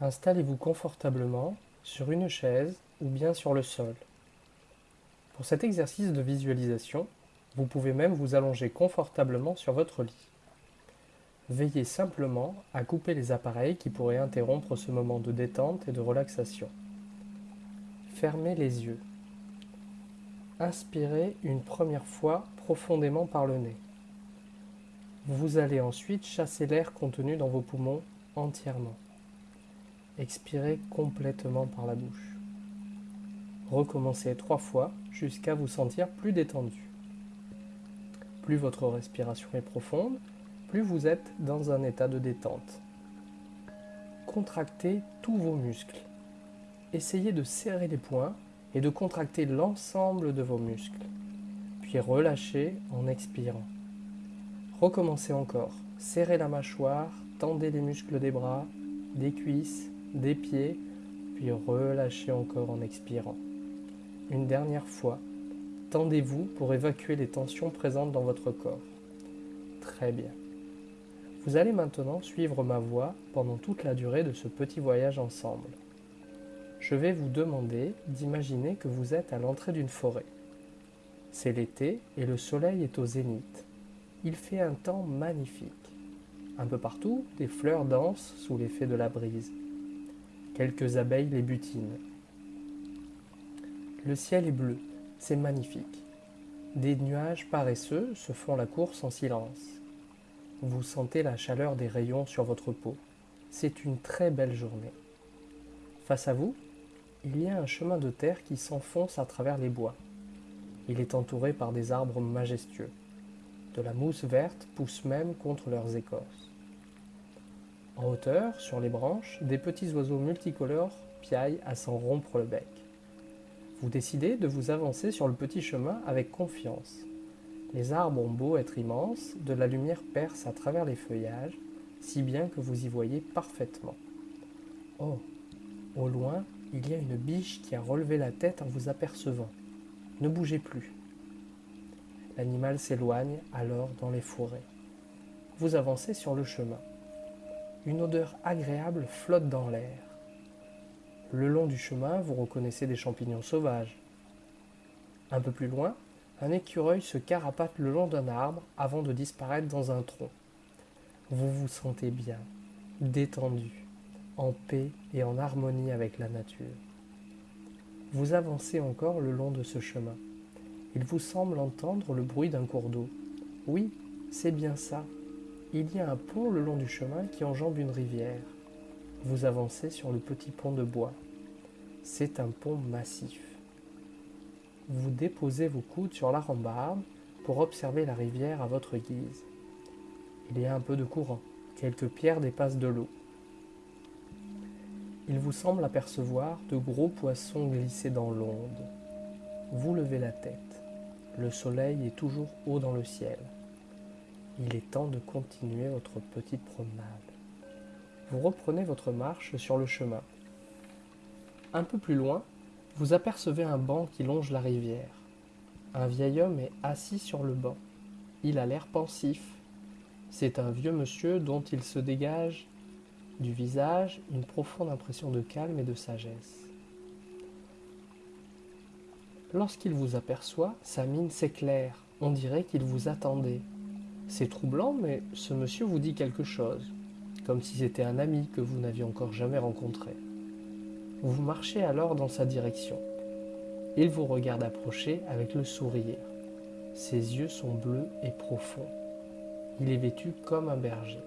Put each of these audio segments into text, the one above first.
Installez-vous confortablement sur une chaise ou bien sur le sol. Pour cet exercice de visualisation, vous pouvez même vous allonger confortablement sur votre lit. Veillez simplement à couper les appareils qui pourraient interrompre ce moment de détente et de relaxation. Fermez les yeux. Inspirez une première fois profondément par le nez. Vous allez ensuite chasser l'air contenu dans vos poumons entièrement. Expirez complètement par la bouche. Recommencez trois fois jusqu'à vous sentir plus détendu. Plus votre respiration est profonde, plus vous êtes dans un état de détente. Contractez tous vos muscles. Essayez de serrer les poings et de contracter l'ensemble de vos muscles. Puis relâchez en expirant. Recommencez encore. Serrez la mâchoire, tendez les muscles des bras, des cuisses, des pieds, puis relâchez encore en expirant. Une dernière fois, tendez-vous pour évacuer les tensions présentes dans votre corps. Très bien. Vous allez maintenant suivre ma voix pendant toute la durée de ce petit voyage ensemble. Je vais vous demander d'imaginer que vous êtes à l'entrée d'une forêt. C'est l'été et le soleil est au zénith. Il fait un temps magnifique. Un peu partout, des fleurs dansent sous l'effet de la brise. Quelques abeilles les butinent. Le ciel est bleu, c'est magnifique. Des nuages paresseux se font la course en silence. Vous sentez la chaleur des rayons sur votre peau. C'est une très belle journée. Face à vous, il y a un chemin de terre qui s'enfonce à travers les bois. Il est entouré par des arbres majestueux. De la mousse verte pousse même contre leurs écorces. En hauteur, sur les branches, des petits oiseaux multicolores piaillent à s'en rompre le bec. Vous décidez de vous avancer sur le petit chemin avec confiance. Les arbres ont beau être immenses, de la lumière perce à travers les feuillages, si bien que vous y voyez parfaitement. Oh, au loin, il y a une biche qui a relevé la tête en vous apercevant. Ne bougez plus. L'animal s'éloigne alors dans les forêts. Vous avancez sur le chemin. Une odeur agréable flotte dans l'air. Le long du chemin, vous reconnaissez des champignons sauvages. Un peu plus loin, un écureuil se carapate le long d'un arbre avant de disparaître dans un tronc. Vous vous sentez bien, détendu, en paix et en harmonie avec la nature. Vous avancez encore le long de ce chemin. Il vous semble entendre le bruit d'un cours d'eau. Oui, c'est bien ça. Il y a un pont le long du chemin qui enjambe une rivière. Vous avancez sur le petit pont de bois. C'est un pont massif. Vous déposez vos coudes sur la rambarde pour observer la rivière à votre guise. Il y a un peu de courant. Quelques pierres dépassent de l'eau. Il vous semble apercevoir de gros poissons glisser dans l'onde. Vous levez la tête. Le soleil est toujours haut dans le ciel. Il est temps de continuer votre petite promenade. Vous reprenez votre marche sur le chemin. Un peu plus loin, vous apercevez un banc qui longe la rivière. Un vieil homme est assis sur le banc. Il a l'air pensif. C'est un vieux monsieur dont il se dégage du visage une profonde impression de calme et de sagesse. Lorsqu'il vous aperçoit, sa mine s'éclaire, on dirait qu'il vous attendait. C'est troublant, mais ce monsieur vous dit quelque chose, comme si c'était un ami que vous n'aviez encore jamais rencontré. Vous marchez alors dans sa direction. Il vous regarde approcher avec le sourire. Ses yeux sont bleus et profonds. Il est vêtu comme un berger.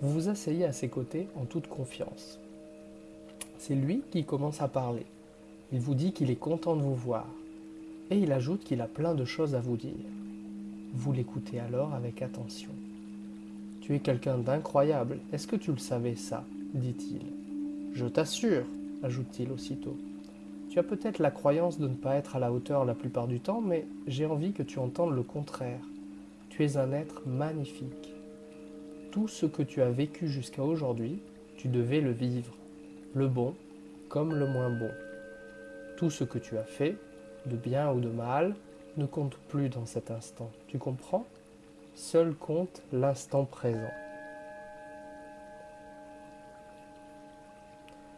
Vous vous asseyez à ses côtés en toute confiance. C'est lui qui commence à parler. Il vous dit qu'il est content de vous voir. Et il ajoute qu'il a plein de choses à vous dire. Vous l'écoutez alors avec attention. Tu es quelqu'un d'incroyable, est-ce que tu le savais ça? dit-il. Je t'assure, ajoute-t-il aussitôt. Tu as peut-être la croyance de ne pas être à la hauteur la plupart du temps, mais j'ai envie que tu entendes le contraire. Tu es un être magnifique. Tout ce que tu as vécu jusqu'à aujourd'hui, tu devais le vivre, le bon comme le moins bon. Tout ce que tu as fait, de bien ou de mal, ne compte plus dans cet instant. Tu comprends? Seul compte l'instant présent.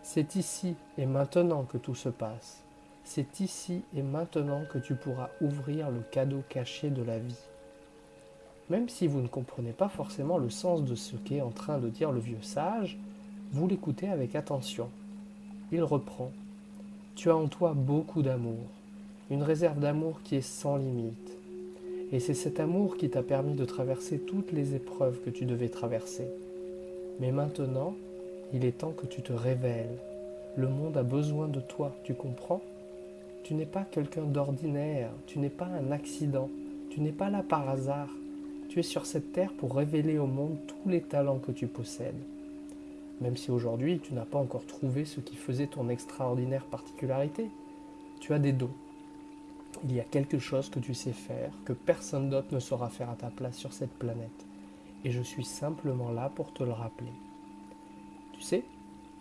C'est ici et maintenant que tout se passe. C'est ici et maintenant que tu pourras ouvrir le cadeau caché de la vie. Même si vous ne comprenez pas forcément le sens de ce qu'est en train de dire le vieux sage, vous l'écoutez avec attention. Il reprend. Tu as en toi beaucoup d'amour, une réserve d'amour qui est sans limite. Et c'est cet amour qui t'a permis de traverser toutes les épreuves que tu devais traverser. Mais maintenant, il est temps que tu te révèles. Le monde a besoin de toi, tu comprends? Tu n'es pas quelqu'un d'ordinaire, tu n'es pas un accident, tu n'es pas là par hasard. Tu es sur cette terre pour révéler au monde tous les talents que tu possèdes. Même si aujourd'hui tu n'as pas encore trouvé ce qui faisait ton extraordinaire particularité, tu as des dons. Il y a quelque chose que tu sais faire, que personne d'autre ne saura faire à ta place sur cette planète. Et je suis simplement là pour te le rappeler. Tu sais,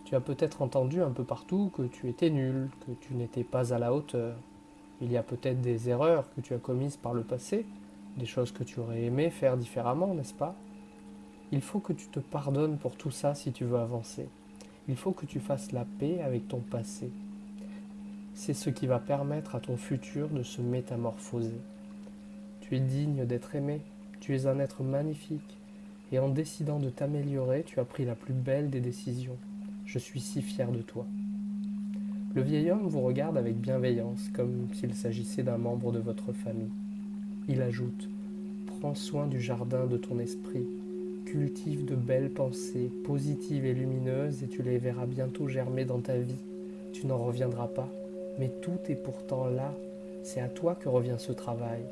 tu as peut-être entendu un peu partout que tu étais nul, que tu n'étais pas à la hauteur. Il y a peut-être des erreurs que tu as commises par le passé, des choses que tu aurais aimé faire différemment, n'est-ce pas? Il faut que tu te pardonnes pour tout ça si tu veux avancer. Il faut que tu fasses la paix avec ton passé. C'est ce qui va permettre à ton futur de se métamorphoser. Tu es digne d'être aimé, tu es un être magnifique, et en décidant de t'améliorer, tu as pris la plus belle des décisions. Je suis si fier de toi. Le vieil homme vous regarde avec bienveillance, comme s'il s'agissait d'un membre de votre famille. Il ajoute Prends soin du jardin de ton esprit, cultive de belles pensées, positives et lumineuses, et tu les verras bientôt germer dans ta vie. Tu n'en reviendras pas, mais tout est pourtant là. C'est à toi que revient ce travail.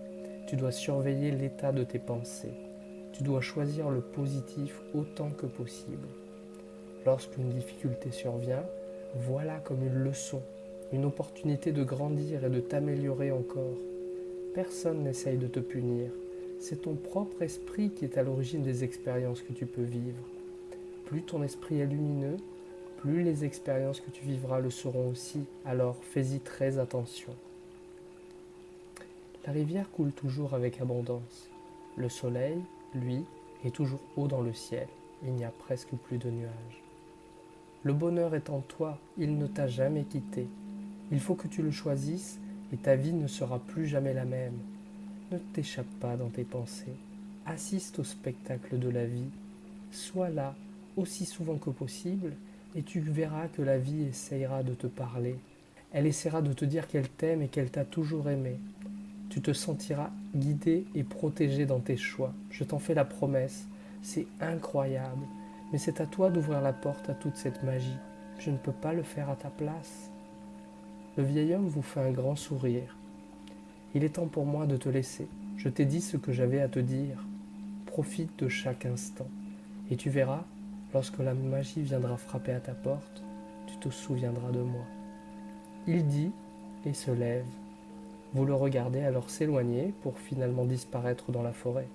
Tu dois surveiller l'état de tes pensées. Tu dois choisir le positif autant que possible. Lorsqu'une difficulté survient, voilà comme une leçon, une opportunité de grandir et de t'améliorer encore. Personne n'essaye de te punir. C'est ton propre esprit qui est à l'origine des expériences que tu peux vivre. Plus ton esprit est lumineux, plus les expériences que tu vivras le seront aussi. Alors fais-y très attention. La rivière coule toujours avec abondance. Le soleil, lui, est toujours haut dans le ciel. Il n'y a presque plus de nuages. Le bonheur est en toi, il ne t'a jamais quitté. Il faut que tu le choisisses et ta vie ne sera plus jamais la même. Ne t'échappe pas dans tes pensées. Assiste au spectacle de la vie. Sois là aussi souvent que possible et tu verras que la vie essayera de te parler. Elle essaiera de te dire qu'elle t'aime et qu'elle t'a toujours aimé. Tu te sentiras guidé et protégé dans tes choix. Je t'en fais la promesse. C'est incroyable. Mais c'est à toi d'ouvrir la porte à toute cette magie. Je ne peux pas le faire à ta place. Le vieil homme vous fait un grand sourire. Il est temps pour moi de te laisser. Je t'ai dit ce que j'avais à te dire. Profite de chaque instant. Et tu verras, lorsque la magie viendra frapper à ta porte, tu te souviendras de moi. Il dit et se lève. Vous le regardez alors s'éloigner pour finalement disparaître dans la forêt.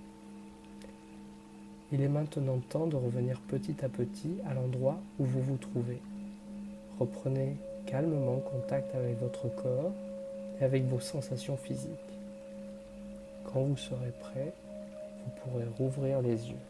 Il est maintenant temps de revenir petit à petit à l'endroit où vous vous trouvez. Reprenez calmement contact avec votre corps et avec vos sensations physiques. Quand vous serez prêt, vous pourrez rouvrir les yeux.